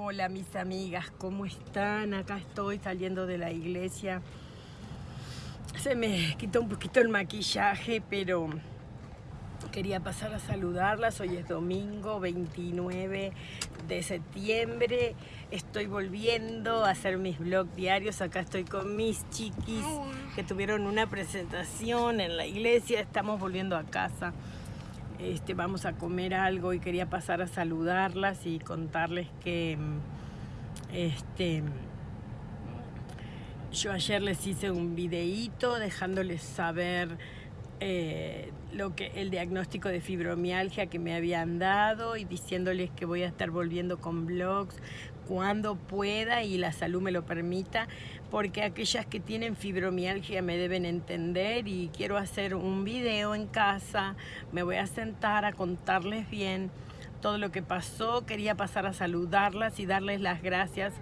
Hola mis amigas, ¿cómo están? Acá estoy saliendo de la iglesia. Se me quitó un poquito el maquillaje, pero quería pasar a saludarlas. Hoy es domingo 29 de septiembre. Estoy volviendo a hacer mis vlogs diarios. Acá estoy con mis chiquis que tuvieron una presentación en la iglesia. Estamos volviendo a casa. Este, vamos a comer algo y quería pasar a saludarlas y contarles que este, yo ayer les hice un videíto dejándoles saber eh, lo que, el diagnóstico de fibromialgia que me habían dado y diciéndoles que voy a estar volviendo con blogs cuando pueda y la salud me lo permita, porque aquellas que tienen fibromialgia me deben entender y quiero hacer un video en casa, me voy a sentar a contarles bien todo lo que pasó, quería pasar a saludarlas y darles las gracias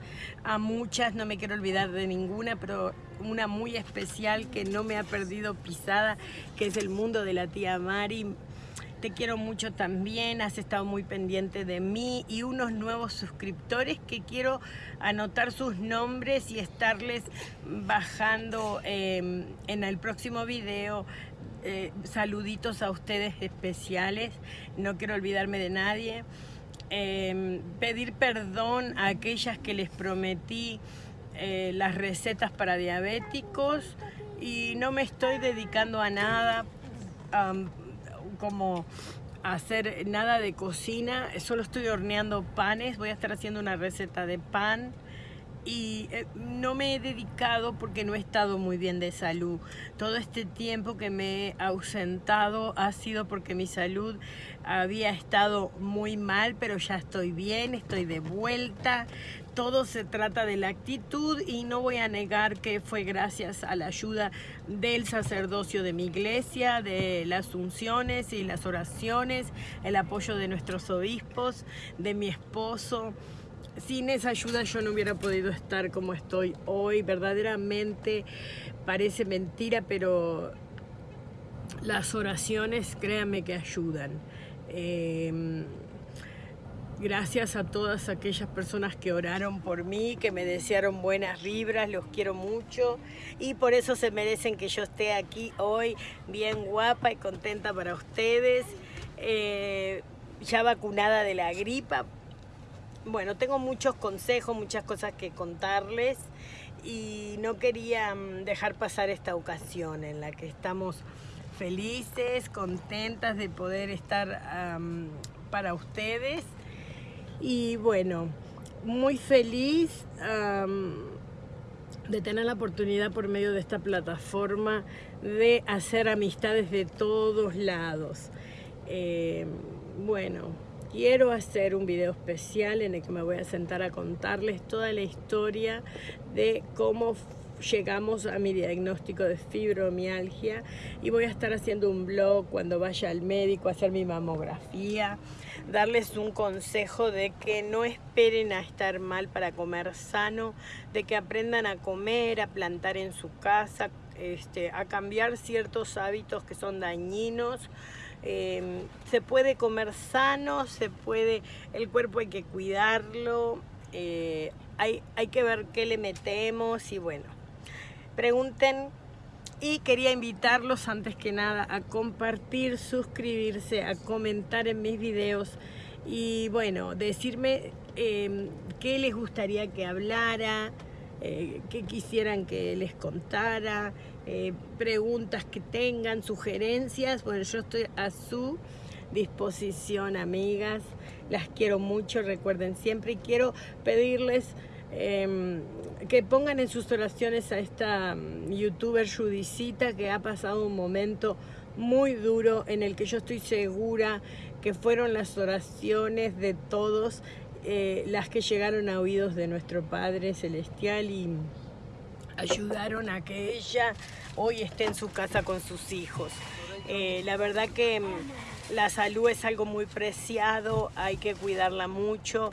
a muchas, no me quiero olvidar de ninguna, pero una muy especial que no me ha perdido pisada, que es el mundo de la tía Mari. Te quiero mucho también, has estado muy pendiente de mí y unos nuevos suscriptores que quiero anotar sus nombres y estarles bajando em, en el próximo video eh, saluditos a ustedes especiales, no quiero olvidarme de nadie. Em, pedir perdón a aquellas que les prometí eh, las recetas para diabéticos y no me estoy dedicando a nada como hacer nada de cocina, solo estoy horneando panes, voy a estar haciendo una receta de pan y eh, no me he dedicado porque no he estado muy bien de salud. Todo este tiempo que me he ausentado ha sido porque mi salud había estado muy mal, pero ya estoy bien, estoy de vuelta. Todo se trata de la actitud y no voy a negar que fue gracias a la ayuda del sacerdocio de mi iglesia, de las unciones y las oraciones, el apoyo de nuestros obispos, de mi esposo, sin esa ayuda yo no hubiera podido estar como estoy hoy. Verdaderamente parece mentira, pero las oraciones, créanme que ayudan. Em, gracias a todas aquellas personas que oraron por mí, que me desearon buenas vibras, los quiero mucho y por eso se merecen que yo esté aquí hoy bien guapa y contenta para ustedes. Eh, ya vacunada de la gripa, bueno, tengo muchos consejos, muchas cosas que contarles y no quería mm, dejar pasar esta ocasión en la que estamos felices, contentas de poder estar para ustedes y bueno, muy feliz de tener la oportunidad por medio de esta plataforma de hacer amistades de todos lados. Eh, bueno, quiero hacer un video especial en el que me voy a sentar a contarles toda la historia de cómo llegamos a mi diagnóstico de fibromialgia y voy a estar haciendo un blog cuando vaya al médico a hacer mi mamografía, darles un consejo de que no esperen a estar mal para comer sano, de que aprendan a comer, a plantar en su casa, este, a cambiar ciertos hábitos que son dañinos, Em, se puede comer sano, se puede, el cuerpo hay que cuidarlo, eh, hay, hay que ver qué le metemos y bueno, pregunten y quería invitarlos antes que nada a compartir, suscribirse, a comentar en mis videos y bueno, decirme em, qué les gustaría que hablara, eh, qué quisieran que les contara, eh, preguntas que tengan, sugerencias. Bueno, yo estoy a su disposición, amigas. Las quiero mucho, recuerden siempre. Y quiero pedirles em, que pongan en sus oraciones a esta mm, youtuber Judicita que ha pasado un momento muy duro en el que yo estoy segura que fueron las oraciones de todos eh, las que llegaron a oídos de nuestro Padre Celestial y ayudaron a que ella hoy esté en su casa con sus hijos. Eh, la verdad que mm, la salud es algo muy preciado, hay que cuidarla mucho.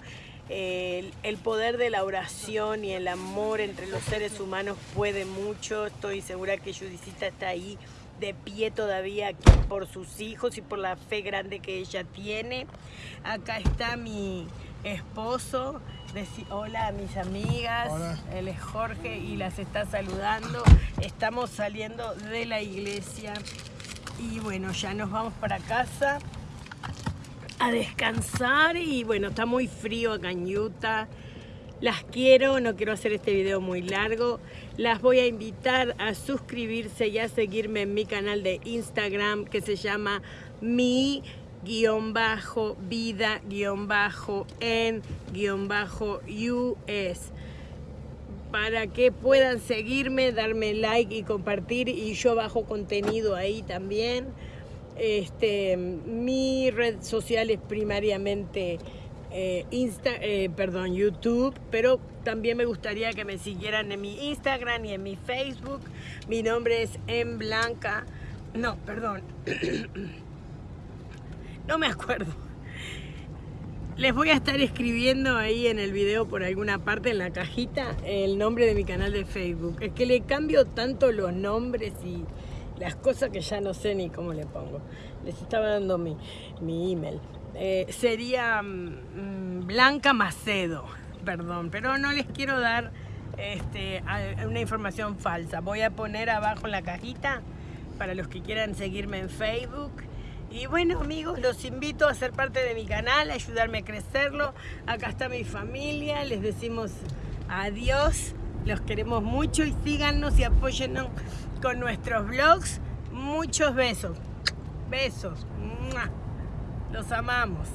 el, poder de la oración y el amor entre los seres humanos puede mucho. Estoy segura que Judicita está ahí de pie todavía por sus hijos y por la fe grande que ella tiene. Acá está mi, esposo. hola a mis amigas, él es Jorge y las está saludando. Estamos saliendo de la iglesia y bueno, ya nos vamos para casa a descansar y bueno, está muy frío acá en Utah. Las quiero, no quiero hacer este video muy largo. Las voy a invitar a suscribirse y a seguirme en mi canal de Instagram que se llama mi guion bajo vida guion bajo en guion bajo US para que puedan seguirme, darme like y compartir y yo bajo contenido ahí también. Este, mi red social es primariamente eh, Insta, eh, perdón, YouTube, pero también me gustaría que me siguieran en mi Instagram y en mi Facebook. Mi nombre es En Blanca. No, perdón. no me acuerdo. Les voy a estar escribiendo ahí en el video por alguna parte en la cajita el nombre de mi canal de Facebook. Es que le cambio tanto los nombres y las cosas que ya no sé ni cómo le pongo. Les estaba dando mi, mi email. Eh, sería mm, Blanca Macedo, perdón, pero no les quiero dar este, una información falsa. Voy a poner abajo en la cajita para los que quieran seguirme en Facebook. Y bueno amigos, los invito a ser parte de mi canal, a ayudarme a crecerlo. Acá está mi familia, les decimos adiós, los queremos mucho y síganos y apóyennos con nuestros vlogs. Muchos besos, besos. Los amamos.